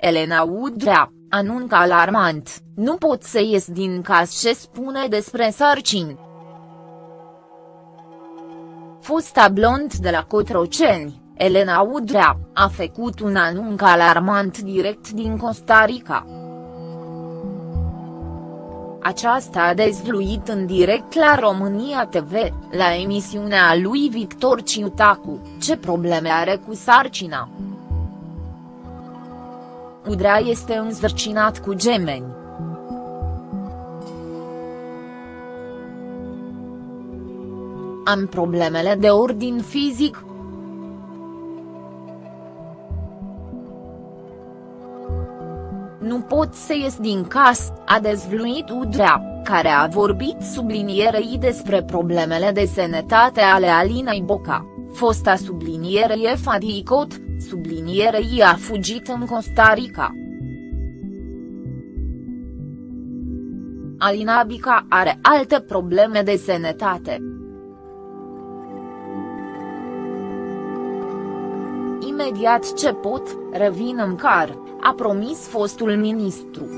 Elena Udrea, anuncă alarmant, nu pot să ies din casă ce spune despre sarcini. Fosta blond de la Cotroceni, Elena Udrea, a făcut un anunț alarmant direct din Costa Rica. Aceasta a dezvluit în direct la România TV, la emisiunea lui Victor Ciutacu, ce probleme are cu sarcina. Udrea este înzărcinat cu gemeni. Am problemele de ordin fizic, nu pot să ies din casă, a dezvluit Udrea, care a vorbit sublinierei despre problemele de sănătate ale Alinei Boca, fosta sublinierei Fadicot, sublinierei a fugit în Costa Rica. Alina Bica are alte probleme de sănătate. Imediat ce pot, revin în car, a promis fostul ministru.